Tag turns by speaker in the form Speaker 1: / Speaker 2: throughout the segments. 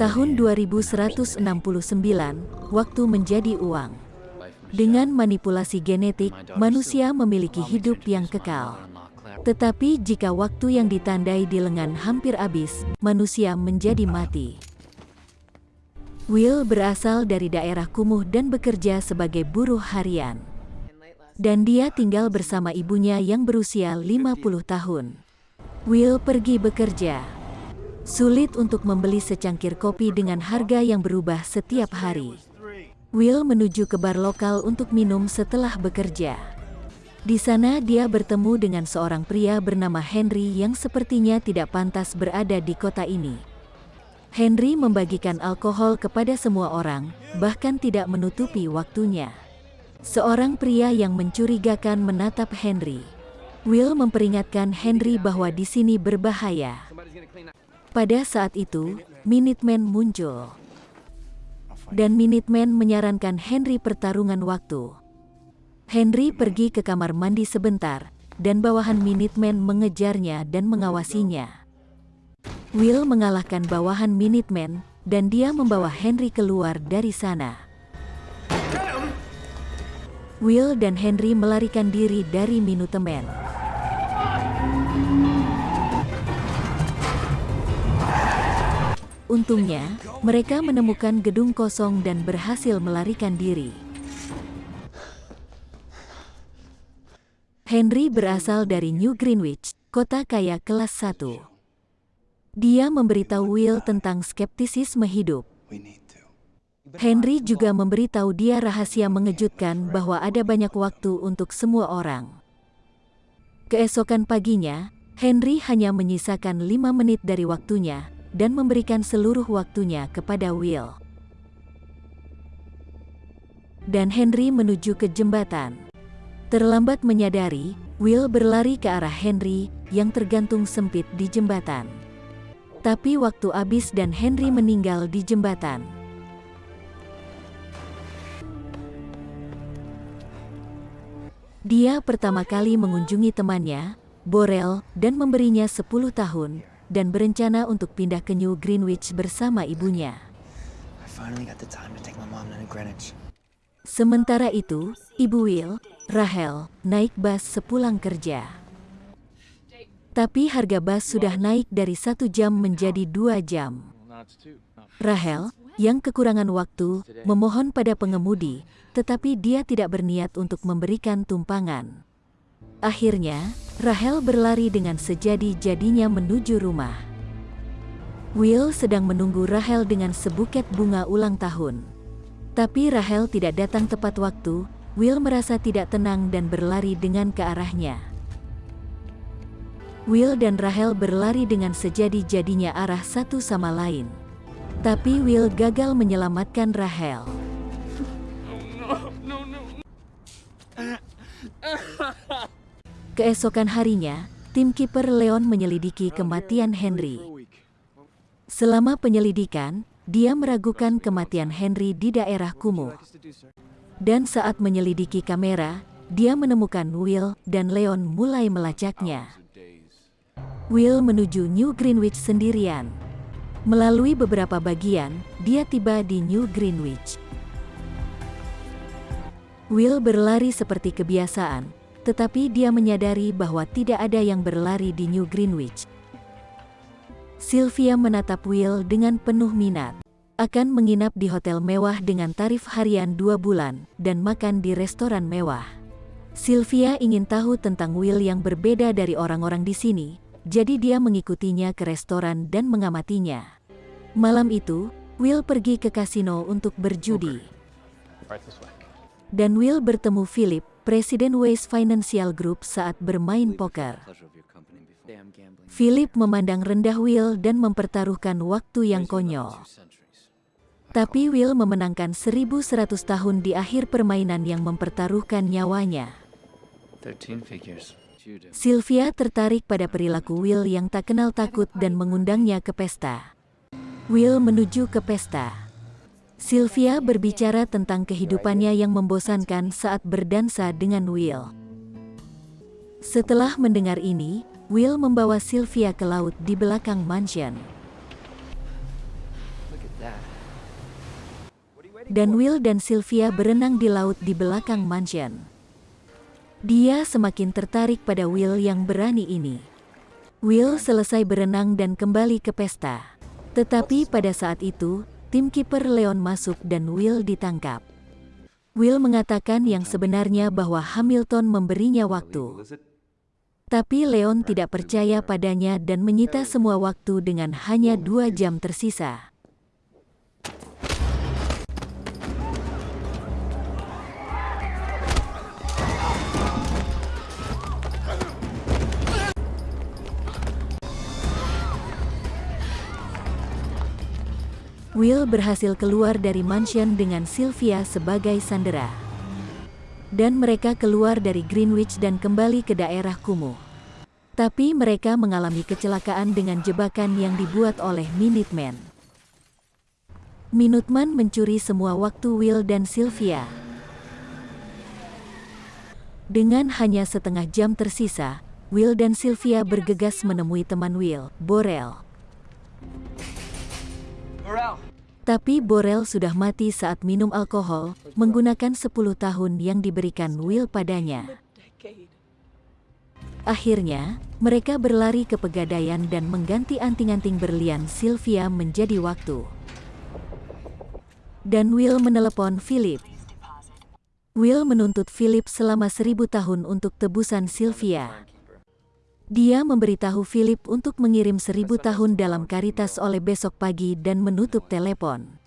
Speaker 1: Tahun 2169, waktu menjadi uang. Dengan manipulasi genetik, manusia memiliki hidup yang kekal. Tetapi jika waktu yang ditandai di lengan hampir habis, manusia menjadi mati. Will berasal dari daerah kumuh dan bekerja sebagai buruh harian. Dan dia tinggal bersama ibunya yang berusia 50 tahun. Will pergi bekerja. Sulit untuk membeli secangkir kopi dengan harga yang berubah setiap hari. Will menuju ke bar lokal untuk minum setelah bekerja. Di sana dia bertemu dengan seorang pria bernama Henry yang sepertinya tidak pantas berada di kota ini. Henry membagikan alkohol kepada semua orang, bahkan tidak menutupi waktunya. Seorang pria yang mencurigakan menatap Henry. Will memperingatkan Henry bahwa di sini berbahaya. Pada saat itu, Minutemen muncul dan Minutemen menyarankan Henry pertarungan waktu. Henry pergi ke kamar mandi sebentar, dan bawahan Minutemen mengejarnya dan mengawasinya. Will mengalahkan bawahan Minutemen, dan dia membawa Henry keluar dari sana. Will dan Henry melarikan diri dari Minutemen. Untungnya, mereka menemukan gedung kosong dan berhasil melarikan diri. Henry berasal dari New Greenwich, kota kaya kelas 1. Dia memberitahu Will tentang skeptisisme hidup. Henry juga memberitahu dia rahasia mengejutkan bahwa ada banyak waktu untuk semua orang. Keesokan paginya, Henry hanya menyisakan lima menit dari waktunya, dan memberikan seluruh waktunya kepada Will. Dan Henry menuju ke jembatan. Terlambat menyadari, Will berlari ke arah Henry yang tergantung sempit di jembatan. Tapi waktu habis dan Henry meninggal di jembatan. Dia pertama kali mengunjungi temannya, Borel, dan memberinya 10 tahun, dan berencana untuk pindah ke New Greenwich bersama ibunya. Sementara itu, Ibu Will, Rahel, naik bus sepulang kerja. Tapi harga bus sudah naik dari satu jam menjadi dua jam. Rahel, yang kekurangan waktu, memohon pada pengemudi, tetapi dia tidak berniat untuk memberikan tumpangan. Akhirnya, Rahel berlari dengan sejadi-jadinya menuju rumah. Will sedang menunggu Rahel dengan sebuket bunga ulang tahun. Tapi Rahel tidak datang tepat waktu, Will merasa tidak tenang dan berlari dengan ke arahnya. Will dan Rahel berlari dengan sejadi-jadinya arah satu sama lain. Tapi Will gagal menyelamatkan Rahel. Keesokan harinya, tim kiper Leon menyelidiki kematian Henry. Selama penyelidikan, dia meragukan kematian Henry di daerah kumuh. Dan saat menyelidiki kamera, dia menemukan Will dan Leon mulai melacaknya. Will menuju New Greenwich sendirian. Melalui beberapa bagian, dia tiba di New Greenwich. Will berlari seperti kebiasaan, tetapi dia menyadari bahwa tidak ada yang berlari di New Greenwich. Sylvia menatap Will dengan penuh minat. Akan menginap di hotel mewah dengan tarif harian dua bulan, dan makan di restoran mewah. Sylvia ingin tahu tentang Will yang berbeda dari orang-orang di sini, jadi dia mengikutinya ke restoran dan mengamatinya. Malam itu, Will pergi ke kasino untuk berjudi. Dan Will bertemu Philip, Presiden Waste Financial Group saat bermain poker. Philip memandang rendah Will dan mempertaruhkan waktu yang konyol. Tapi Will memenangkan 1100 tahun di akhir permainan yang mempertaruhkan nyawanya. Sylvia tertarik pada perilaku Will yang tak kenal takut dan mengundangnya ke pesta. Will menuju ke pesta. Sylvia berbicara tentang kehidupannya yang membosankan saat berdansa dengan Will. Setelah mendengar ini, Will membawa Sylvia ke laut di belakang mansion. Dan Will dan Sylvia berenang di laut di belakang mansion. Dia semakin tertarik pada Will yang berani ini. Will selesai berenang dan kembali ke pesta. Tetapi pada saat itu, tim kiper Leon masuk dan Will ditangkap. Will mengatakan yang sebenarnya bahwa Hamilton memberinya waktu. Tapi Leon tidak percaya padanya dan menyita semua waktu dengan hanya dua jam tersisa. Will berhasil keluar dari mansion dengan Sylvia sebagai sandera. Dan mereka keluar dari Greenwich dan kembali ke daerah kumuh. Tapi mereka mengalami kecelakaan dengan jebakan yang dibuat oleh Minuteman. Minuteman mencuri semua waktu Will dan Sylvia. Dengan hanya setengah jam tersisa, Will dan Sylvia bergegas menemui teman Will, Borel. Tapi Borel sudah mati saat minum alkohol, menggunakan 10 tahun yang diberikan Will padanya. Akhirnya, mereka berlari ke pegadaian dan mengganti anting-anting berlian Sylvia menjadi waktu. Dan Will menelepon Philip. Will menuntut Philip selama seribu tahun untuk tebusan Sylvia. Dia memberitahu Philip untuk mengirim seribu tahun dalam karitas oleh besok pagi dan menutup telepon.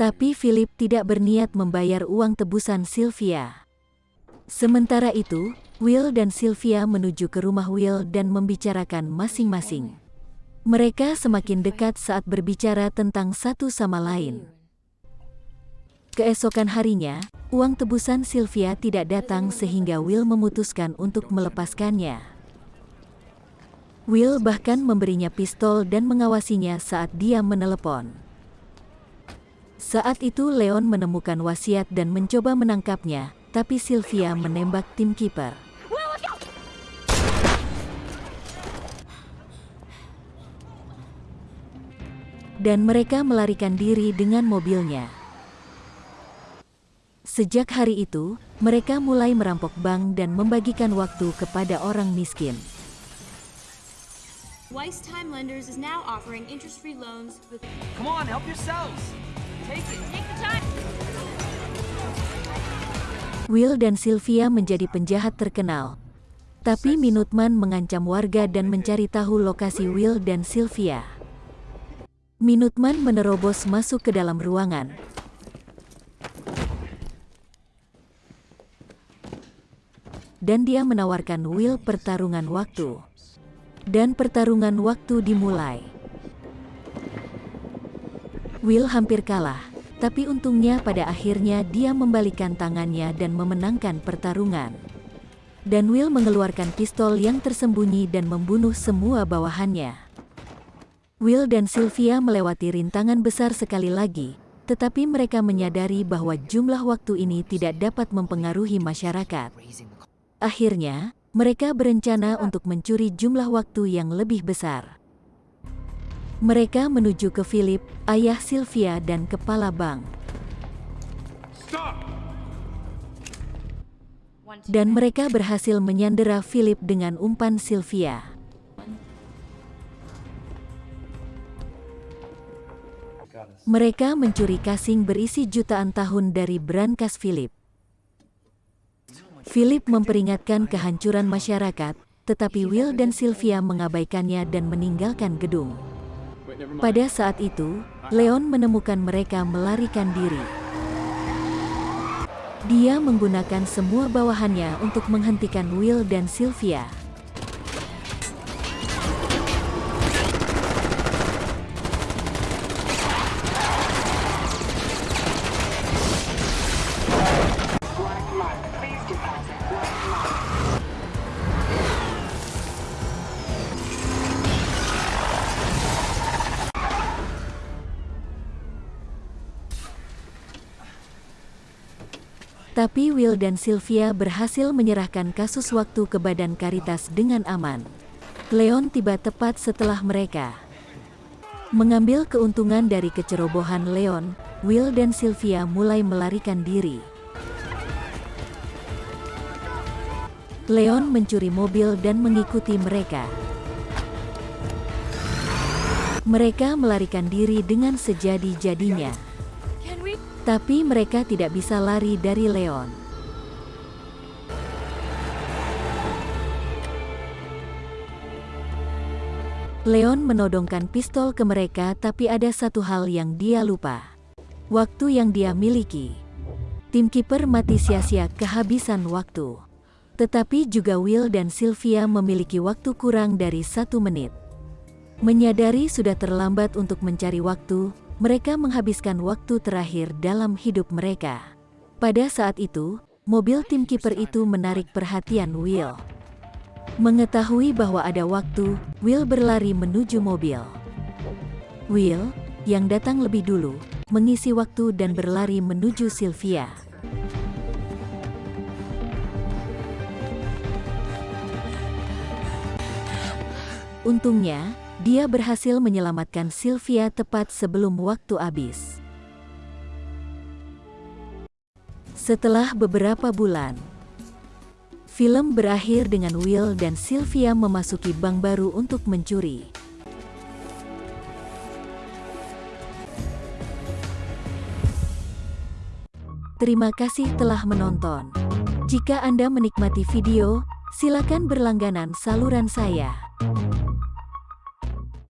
Speaker 1: Tapi Philip tidak berniat membayar uang tebusan Sylvia. Sementara itu, Will dan Sylvia menuju ke rumah Will dan membicarakan masing-masing. Mereka semakin dekat saat berbicara tentang satu sama lain. Keesokan harinya, uang tebusan Sylvia tidak datang sehingga Will memutuskan untuk melepaskannya. Will bahkan memberinya pistol dan mengawasinya saat dia menelepon. Saat itu Leon menemukan wasiat dan mencoba menangkapnya, tapi Sylvia menembak tim kiper. Dan mereka melarikan diri dengan mobilnya. Sejak hari itu, mereka mulai merampok bank dan membagikan waktu kepada orang miskin. Weiss Time Lenders is now offering interest-free loans with... Come on, help yourselves! Take it! Take the time! Will dan Sylvia menjadi penjahat terkenal. Tapi Minuteman mengancam warga dan mencari tahu lokasi Will dan Sylvia. Minuteman menerobos masuk ke dalam ruangan. Dan dia menawarkan Will pertarungan waktu dan pertarungan waktu dimulai. Will hampir kalah, tapi untungnya pada akhirnya dia membalikan tangannya dan memenangkan pertarungan. Dan Will mengeluarkan pistol yang tersembunyi dan membunuh semua bawahannya. Will dan Sylvia melewati rintangan besar sekali lagi, tetapi mereka menyadari bahwa jumlah waktu ini tidak dapat mempengaruhi masyarakat. Akhirnya, mereka berencana untuk mencuri jumlah waktu yang lebih besar. Mereka menuju ke Philip, ayah Sylvia dan kepala bank. Dan mereka berhasil menyandera Philip dengan umpan Sylvia. Mereka mencuri kasing berisi jutaan tahun dari brankas Philip. Philip memperingatkan kehancuran masyarakat, tetapi Will dan Sylvia mengabaikannya dan meninggalkan gedung. Pada saat itu, Leon menemukan mereka melarikan diri. Dia menggunakan semua bawahannya untuk menghentikan Will dan Sylvia. Tapi Will dan Sylvia berhasil menyerahkan kasus waktu ke Badan Karitas dengan aman. Leon tiba tepat setelah mereka. Mengambil keuntungan dari kecerobohan Leon, Will dan Sylvia mulai melarikan diri. Leon mencuri mobil dan mengikuti mereka. Mereka melarikan diri dengan sejadi-jadinya. Tapi mereka tidak bisa lari dari Leon. Leon menodongkan pistol ke mereka tapi ada satu hal yang dia lupa. Waktu yang dia miliki. Tim kiper mati sia-sia kehabisan waktu. Tetapi juga Will dan Sylvia memiliki waktu kurang dari satu menit. Menyadari sudah terlambat untuk mencari waktu, mereka menghabiskan waktu terakhir dalam hidup mereka. Pada saat itu, mobil tim kiper itu menarik perhatian Will. Mengetahui bahwa ada waktu, Will berlari menuju mobil. Will, yang datang lebih dulu, mengisi waktu dan berlari menuju Sylvia. Untungnya, dia berhasil menyelamatkan Sylvia tepat sebelum waktu habis. Setelah beberapa bulan, Film berakhir dengan Will dan Sylvia memasuki bank baru untuk mencuri. Terima kasih telah menonton. Jika Anda menikmati video, silakan berlangganan saluran saya.